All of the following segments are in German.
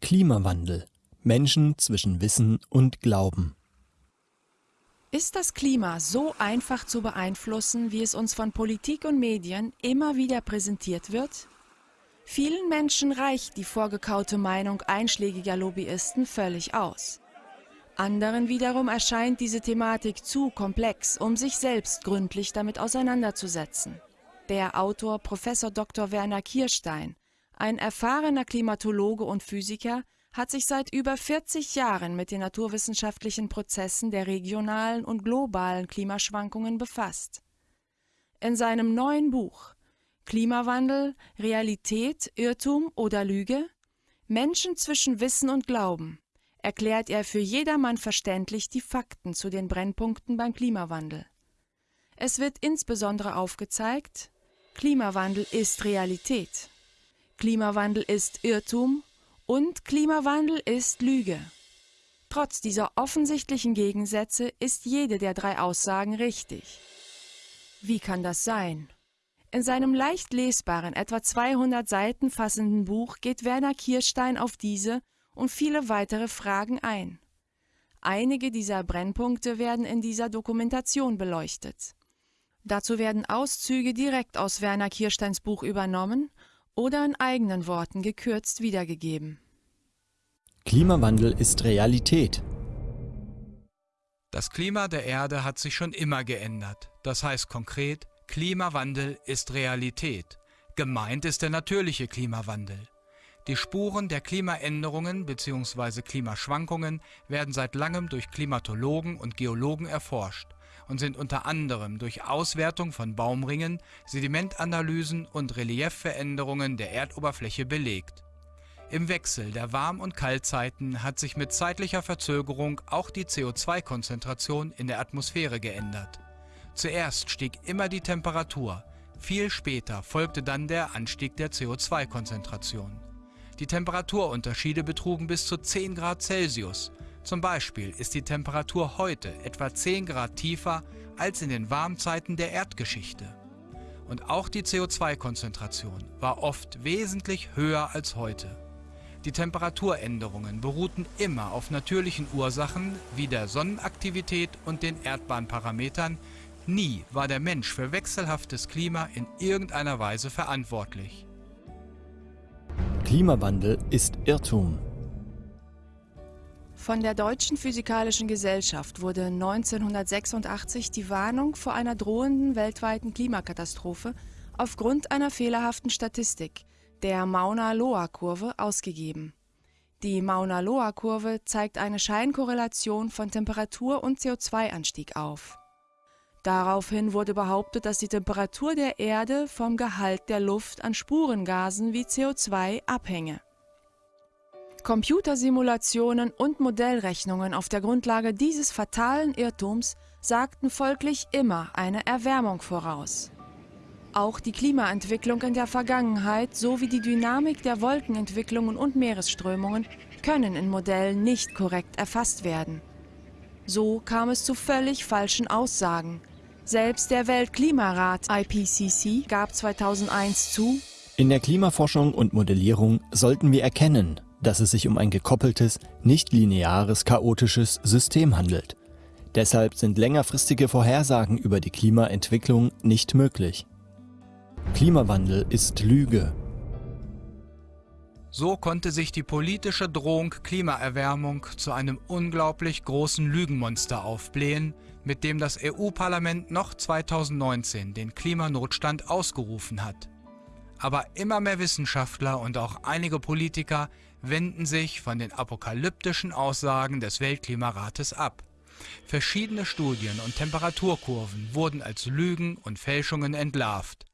Klimawandel. Menschen zwischen Wissen und Glauben. Ist das Klima so einfach zu beeinflussen, wie es uns von Politik und Medien immer wieder präsentiert wird? Vielen Menschen reicht die vorgekaute Meinung einschlägiger Lobbyisten völlig aus. Anderen wiederum erscheint diese Thematik zu komplex, um sich selbst gründlich damit auseinanderzusetzen. Der Autor Prof. Dr. Werner Kirstein, ein erfahrener Klimatologe und Physiker, hat sich seit über 40 Jahren mit den naturwissenschaftlichen Prozessen der regionalen und globalen Klimaschwankungen befasst. In seinem neuen Buch Klimawandel, Realität, Irrtum oder Lüge? Menschen zwischen Wissen und Glauben erklärt er für jedermann verständlich die Fakten zu den Brennpunkten beim Klimawandel. Es wird insbesondere aufgezeigt, Klimawandel ist Realität, Klimawandel ist Irrtum und Klimawandel ist Lüge. Trotz dieser offensichtlichen Gegensätze ist jede der drei Aussagen richtig. Wie kann das sein? In seinem leicht lesbaren, etwa 200 Seiten fassenden Buch geht Werner Kirstein auf diese und viele weitere Fragen ein. Einige dieser Brennpunkte werden in dieser Dokumentation beleuchtet. Dazu werden Auszüge direkt aus Werner Kirsteins Buch übernommen oder in eigenen Worten gekürzt wiedergegeben. Klimawandel ist Realität. Das Klima der Erde hat sich schon immer geändert. Das heißt konkret, Klimawandel ist Realität. Gemeint ist der natürliche Klimawandel. Die Spuren der Klimaänderungen bzw. Klimaschwankungen werden seit langem durch Klimatologen und Geologen erforscht und sind unter anderem durch Auswertung von Baumringen, Sedimentanalysen und Reliefveränderungen der Erdoberfläche belegt. Im Wechsel der Warm- und Kaltzeiten hat sich mit zeitlicher Verzögerung auch die CO2-Konzentration in der Atmosphäre geändert. Zuerst stieg immer die Temperatur, viel später folgte dann der Anstieg der CO2-Konzentration. Die Temperaturunterschiede betrugen bis zu 10 Grad Celsius. Zum Beispiel ist die Temperatur heute etwa 10 Grad tiefer als in den Warmzeiten der Erdgeschichte. Und auch die CO2-Konzentration war oft wesentlich höher als heute. Die Temperaturänderungen beruhten immer auf natürlichen Ursachen wie der Sonnenaktivität und den Erdbahnparametern. Nie war der Mensch für wechselhaftes Klima in irgendeiner Weise verantwortlich. Klimawandel ist Irrtum. Von der Deutschen Physikalischen Gesellschaft wurde 1986 die Warnung vor einer drohenden weltweiten Klimakatastrophe aufgrund einer fehlerhaften Statistik, der Mauna-Loa-Kurve, ausgegeben. Die Mauna-Loa-Kurve zeigt eine Scheinkorrelation von Temperatur und CO2-Anstieg auf. Daraufhin wurde behauptet, dass die Temperatur der Erde vom Gehalt der Luft an Spurengasen wie CO2 abhänge. Computersimulationen und Modellrechnungen auf der Grundlage dieses fatalen Irrtums sagten folglich immer eine Erwärmung voraus. Auch die Klimaentwicklung in der Vergangenheit sowie die Dynamik der Wolkenentwicklungen und Meeresströmungen können in Modellen nicht korrekt erfasst werden. So kam es zu völlig falschen Aussagen. Selbst der Weltklimarat IPCC gab 2001 zu, in der Klimaforschung und Modellierung sollten wir erkennen, dass es sich um ein gekoppeltes, nicht lineares, chaotisches System handelt. Deshalb sind längerfristige Vorhersagen über die Klimaentwicklung nicht möglich. Klimawandel ist Lüge. So konnte sich die politische Drohung Klimaerwärmung zu einem unglaublich großen Lügenmonster aufblähen, mit dem das EU-Parlament noch 2019 den Klimanotstand ausgerufen hat. Aber immer mehr Wissenschaftler und auch einige Politiker wenden sich von den apokalyptischen Aussagen des Weltklimarates ab. Verschiedene Studien und Temperaturkurven wurden als Lügen und Fälschungen entlarvt.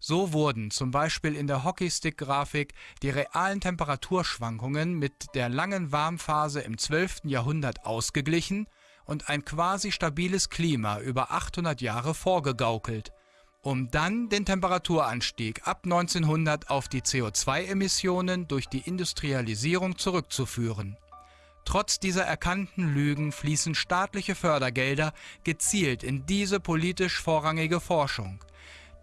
So wurden zum Beispiel in der Hockeystick-Grafik die realen Temperaturschwankungen mit der langen Warmphase im 12. Jahrhundert ausgeglichen und ein quasi stabiles Klima über 800 Jahre vorgegaukelt, um dann den Temperaturanstieg ab 1900 auf die CO2-Emissionen durch die Industrialisierung zurückzuführen. Trotz dieser erkannten Lügen fließen staatliche Fördergelder gezielt in diese politisch vorrangige Forschung.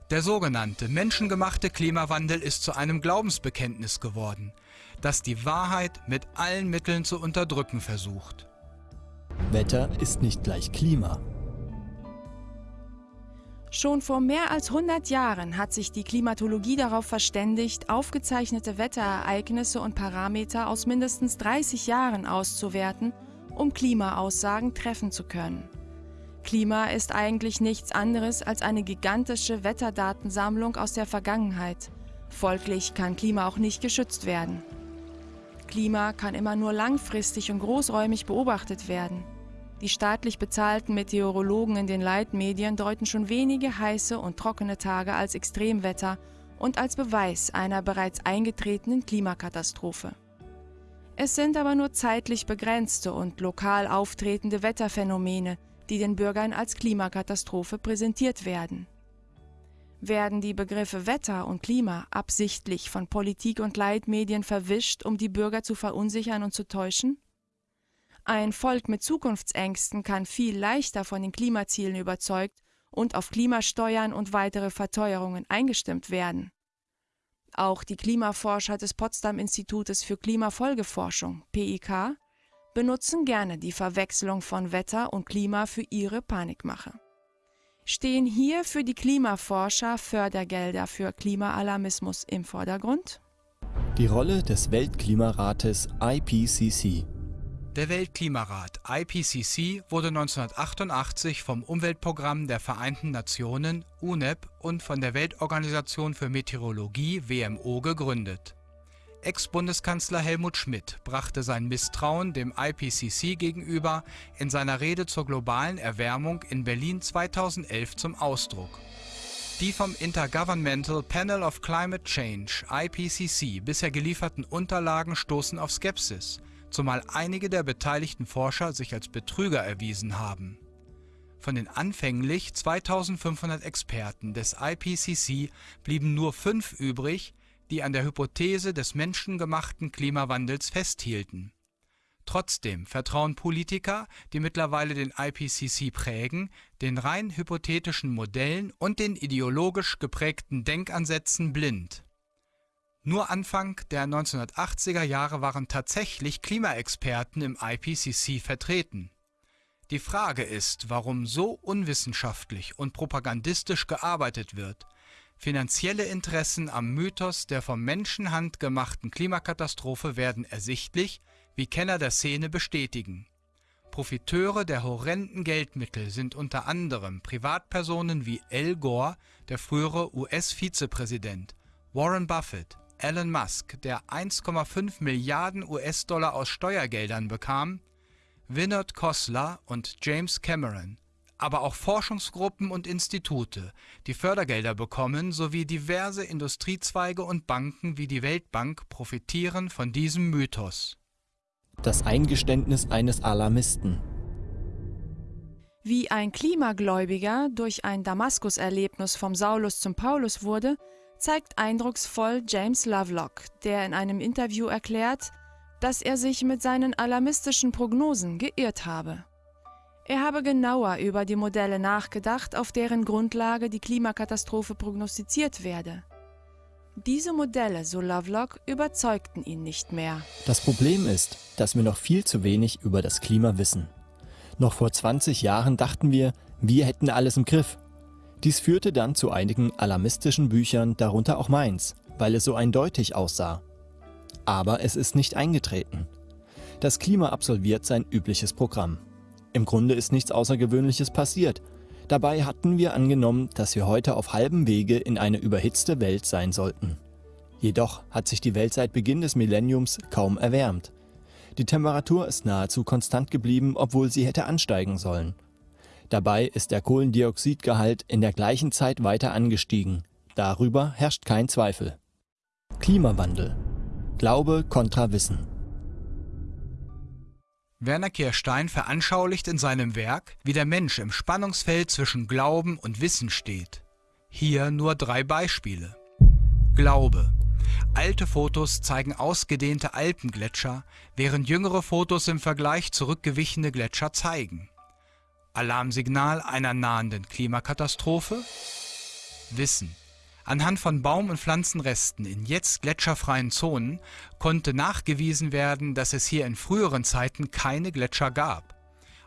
Der sogenannte menschengemachte Klimawandel ist zu einem Glaubensbekenntnis geworden. das die Wahrheit mit allen Mitteln zu unterdrücken versucht. Wetter ist nicht gleich Klima. Schon vor mehr als 100 Jahren hat sich die Klimatologie darauf verständigt, aufgezeichnete Wetterereignisse und Parameter aus mindestens 30 Jahren auszuwerten, um Klimaaussagen treffen zu können. Klima ist eigentlich nichts anderes als eine gigantische Wetterdatensammlung aus der Vergangenheit. Folglich kann Klima auch nicht geschützt werden. Klima kann immer nur langfristig und großräumig beobachtet werden. Die staatlich bezahlten Meteorologen in den Leitmedien deuten schon wenige heiße und trockene Tage als Extremwetter und als Beweis einer bereits eingetretenen Klimakatastrophe. Es sind aber nur zeitlich begrenzte und lokal auftretende Wetterphänomene, die den Bürgern als Klimakatastrophe präsentiert werden. Werden die Begriffe Wetter und Klima absichtlich von Politik und Leitmedien verwischt, um die Bürger zu verunsichern und zu täuschen? Ein Volk mit Zukunftsängsten kann viel leichter von den Klimazielen überzeugt und auf Klimasteuern und weitere Verteuerungen eingestimmt werden. Auch die Klimaforscher des Potsdam Institutes für Klimafolgeforschung PIK benutzen gerne die Verwechslung von Wetter und Klima für ihre Panikmache. Stehen hier für die Klimaforscher Fördergelder für Klimaalarmismus im Vordergrund? Die Rolle des Weltklimarates IPCC der Weltklimarat IPCC wurde 1988 vom Umweltprogramm der Vereinten Nationen UNEP und von der Weltorganisation für Meteorologie WMO gegründet. Ex-Bundeskanzler Helmut Schmidt brachte sein Misstrauen dem IPCC gegenüber in seiner Rede zur globalen Erwärmung in Berlin 2011 zum Ausdruck. Die vom Intergovernmental Panel of Climate Change IPCC bisher gelieferten Unterlagen stoßen auf Skepsis – zumal einige der beteiligten Forscher sich als Betrüger erwiesen haben. Von den anfänglich 2500 Experten des IPCC blieben nur fünf übrig, die an der Hypothese des menschengemachten Klimawandels festhielten. Trotzdem vertrauen Politiker, die mittlerweile den IPCC prägen, den rein hypothetischen Modellen und den ideologisch geprägten Denkansätzen blind. Nur Anfang der 1980er Jahre waren tatsächlich Klimaexperten im IPCC vertreten. Die Frage ist, warum so unwissenschaftlich und propagandistisch gearbeitet wird. Finanzielle Interessen am Mythos der vom Menschenhand gemachten Klimakatastrophe werden ersichtlich, wie Kenner der Szene bestätigen. Profiteure der horrenden Geldmittel sind unter anderem Privatpersonen wie Al Gore, der frühere US-Vizepräsident, Warren Buffett, Elon Musk, der 1,5 Milliarden US-Dollar aus Steuergeldern bekam, Vinod Khosla und James Cameron, aber auch Forschungsgruppen und Institute, die Fördergelder bekommen, sowie diverse Industriezweige und Banken wie die Weltbank profitieren von diesem Mythos. Das Eingeständnis eines Alarmisten. Wie ein Klimagläubiger durch ein Damaskus-Erlebnis vom Saulus zum Paulus wurde, zeigt eindrucksvoll James Lovelock, der in einem Interview erklärt, dass er sich mit seinen alarmistischen Prognosen geirrt habe. Er habe genauer über die Modelle nachgedacht, auf deren Grundlage die Klimakatastrophe prognostiziert werde. Diese Modelle, so Lovelock, überzeugten ihn nicht mehr. Das Problem ist, dass wir noch viel zu wenig über das Klima wissen. Noch vor 20 Jahren dachten wir, wir hätten alles im Griff. Dies führte dann zu einigen alarmistischen Büchern, darunter auch meins, weil es so eindeutig aussah. Aber es ist nicht eingetreten. Das Klima absolviert sein übliches Programm. Im Grunde ist nichts Außergewöhnliches passiert. Dabei hatten wir angenommen, dass wir heute auf halbem Wege in eine überhitzte Welt sein sollten. Jedoch hat sich die Welt seit Beginn des Millenniums kaum erwärmt. Die Temperatur ist nahezu konstant geblieben, obwohl sie hätte ansteigen sollen. Dabei ist der Kohlendioxidgehalt in der gleichen Zeit weiter angestiegen. Darüber herrscht kein Zweifel. Klimawandel. Glaube kontra Wissen. Werner Kirstein veranschaulicht in seinem Werk, wie der Mensch im Spannungsfeld zwischen Glauben und Wissen steht. Hier nur drei Beispiele. Glaube. Alte Fotos zeigen ausgedehnte Alpengletscher, während jüngere Fotos im Vergleich zurückgewichene Gletscher zeigen. Alarmsignal einer nahenden Klimakatastrophe? Wissen. Anhand von Baum- und Pflanzenresten in jetzt gletscherfreien Zonen konnte nachgewiesen werden, dass es hier in früheren Zeiten keine Gletscher gab.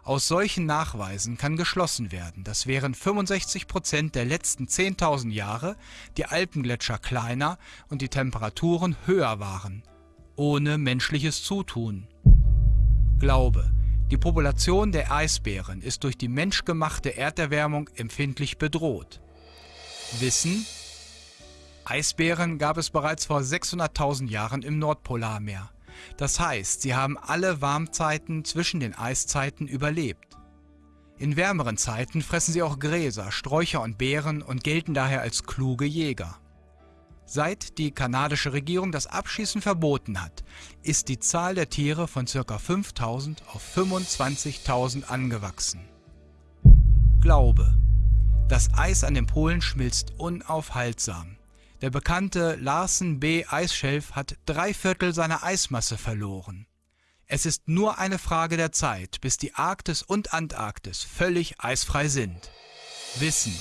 Aus solchen Nachweisen kann geschlossen werden, dass während 65 Prozent der letzten 10.000 Jahre die Alpengletscher kleiner und die Temperaturen höher waren, ohne menschliches Zutun. Glaube. Die Population der Eisbären ist durch die menschgemachte Erderwärmung empfindlich bedroht. Wissen. Eisbären gab es bereits vor 600.000 Jahren im Nordpolarmeer. Das heißt, sie haben alle Warmzeiten zwischen den Eiszeiten überlebt. In wärmeren Zeiten fressen sie auch Gräser, Sträucher und Beeren und gelten daher als kluge Jäger. Seit die kanadische Regierung das Abschießen verboten hat, ist die Zahl der Tiere von ca. 5000 auf 25.000 angewachsen. Glaube. Das Eis an den Polen schmilzt unaufhaltsam. Der bekannte Larsen B. Eisschelf hat drei Viertel seiner Eismasse verloren. Es ist nur eine Frage der Zeit, bis die Arktis und Antarktis völlig eisfrei sind. Wissen.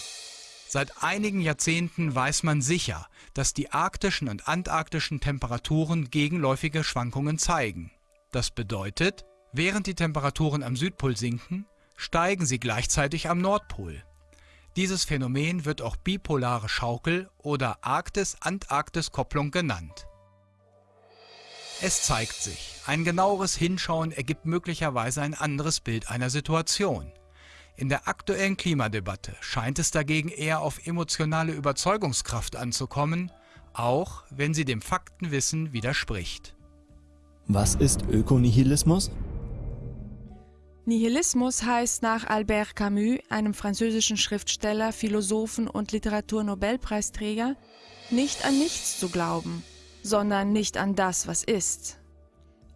Seit einigen Jahrzehnten weiß man sicher, dass die arktischen und antarktischen Temperaturen gegenläufige Schwankungen zeigen. Das bedeutet, während die Temperaturen am Südpol sinken, steigen sie gleichzeitig am Nordpol. Dieses Phänomen wird auch bipolare Schaukel oder Arktis-Antarktis-Kopplung genannt. Es zeigt sich, ein genaueres Hinschauen ergibt möglicherweise ein anderes Bild einer Situation. In der aktuellen Klimadebatte scheint es dagegen eher auf emotionale Überzeugungskraft anzukommen, auch wenn sie dem Faktenwissen widerspricht. Was ist Ökonihilismus? Nihilismus heißt nach Albert Camus, einem französischen Schriftsteller, Philosophen und Literaturnobelpreisträger, nicht an nichts zu glauben, sondern nicht an das, was ist.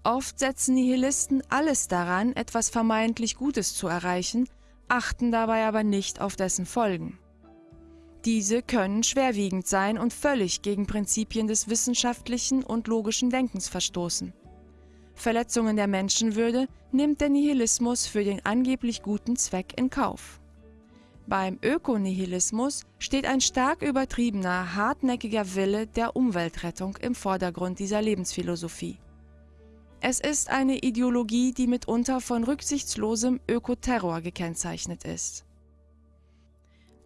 Oft setzen Nihilisten alles daran, etwas vermeintlich Gutes zu erreichen, achten dabei aber nicht auf dessen Folgen. Diese können schwerwiegend sein und völlig gegen Prinzipien des wissenschaftlichen und logischen Denkens verstoßen. Verletzungen der Menschenwürde nimmt der Nihilismus für den angeblich guten Zweck in Kauf. Beim Ökonihilismus steht ein stark übertriebener, hartnäckiger Wille der Umweltrettung im Vordergrund dieser Lebensphilosophie. Es ist eine Ideologie, die mitunter von rücksichtslosem Ökoterror gekennzeichnet ist.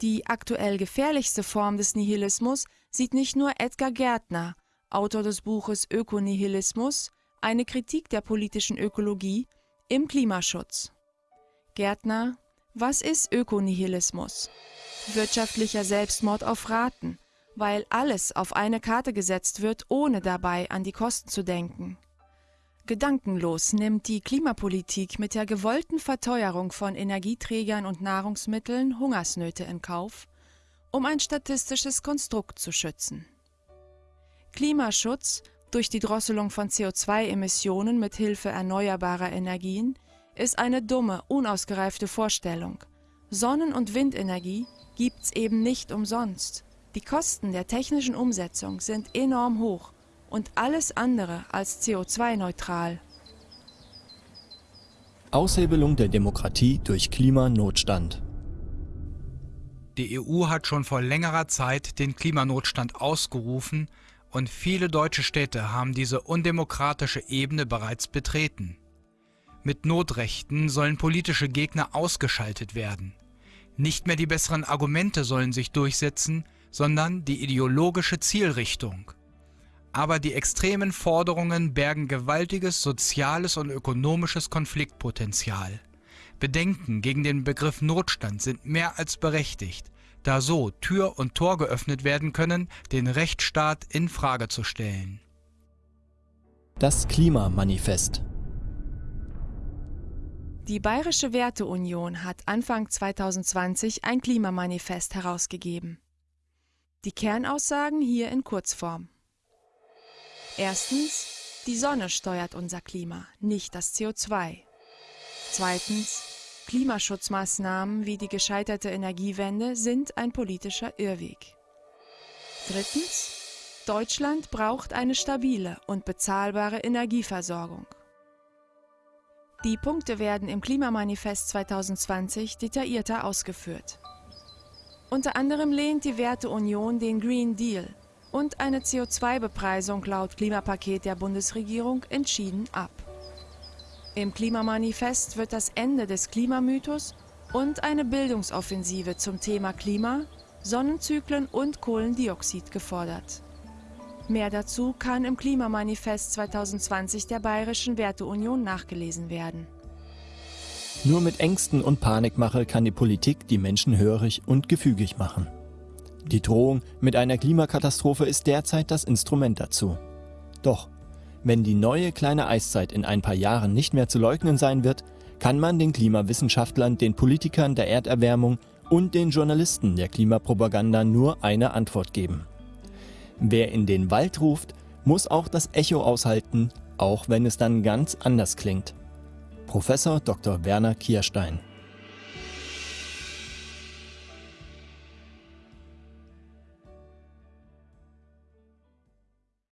Die aktuell gefährlichste Form des Nihilismus sieht nicht nur Edgar Gärtner, Autor des Buches Ökonihilismus, eine Kritik der politischen Ökologie, im Klimaschutz. Gärtner, was ist Ökonihilismus? Wirtschaftlicher Selbstmord auf Raten, weil alles auf eine Karte gesetzt wird, ohne dabei an die Kosten zu denken. Gedankenlos nimmt die Klimapolitik mit der gewollten Verteuerung von Energieträgern und Nahrungsmitteln Hungersnöte in Kauf, um ein statistisches Konstrukt zu schützen. Klimaschutz durch die Drosselung von CO2-Emissionen mit Hilfe erneuerbarer Energien ist eine dumme, unausgereifte Vorstellung. Sonnen- und Windenergie gibt's eben nicht umsonst. Die Kosten der technischen Umsetzung sind enorm hoch und alles andere als CO2-neutral. Aushebelung der Demokratie durch Klimanotstand. Die EU hat schon vor längerer Zeit den Klimanotstand ausgerufen und viele deutsche Städte haben diese undemokratische Ebene bereits betreten. Mit Notrechten sollen politische Gegner ausgeschaltet werden. Nicht mehr die besseren Argumente sollen sich durchsetzen, sondern die ideologische Zielrichtung. Aber die extremen Forderungen bergen gewaltiges soziales und ökonomisches Konfliktpotenzial. Bedenken gegen den Begriff Notstand sind mehr als berechtigt, da so Tür und Tor geöffnet werden können, den Rechtsstaat in Frage zu stellen. Das Klimamanifest. Die Bayerische Werteunion hat Anfang 2020 ein Klimamanifest herausgegeben. Die Kernaussagen hier in Kurzform. Erstens, die Sonne steuert unser Klima, nicht das CO2. Zweitens, Klimaschutzmaßnahmen wie die gescheiterte Energiewende sind ein politischer Irrweg. Drittens, Deutschland braucht eine stabile und bezahlbare Energieversorgung. Die Punkte werden im Klimamanifest 2020 detaillierter ausgeführt. Unter anderem lehnt die Werteunion den Green Deal und eine CO2-Bepreisung laut Klimapaket der Bundesregierung entschieden ab. Im Klimamanifest wird das Ende des Klimamythos und eine Bildungsoffensive zum Thema Klima, Sonnenzyklen und Kohlendioxid gefordert. Mehr dazu kann im Klimamanifest 2020 der Bayerischen Werteunion nachgelesen werden. Nur mit Ängsten und Panikmache kann die Politik die Menschen hörig und gefügig machen. Die Drohung mit einer Klimakatastrophe ist derzeit das Instrument dazu. Doch, wenn die neue kleine Eiszeit in ein paar Jahren nicht mehr zu leugnen sein wird, kann man den Klimawissenschaftlern, den Politikern der Erderwärmung und den Journalisten der Klimapropaganda nur eine Antwort geben. Wer in den Wald ruft, muss auch das Echo aushalten, auch wenn es dann ganz anders klingt. Professor Dr. Werner Kierstein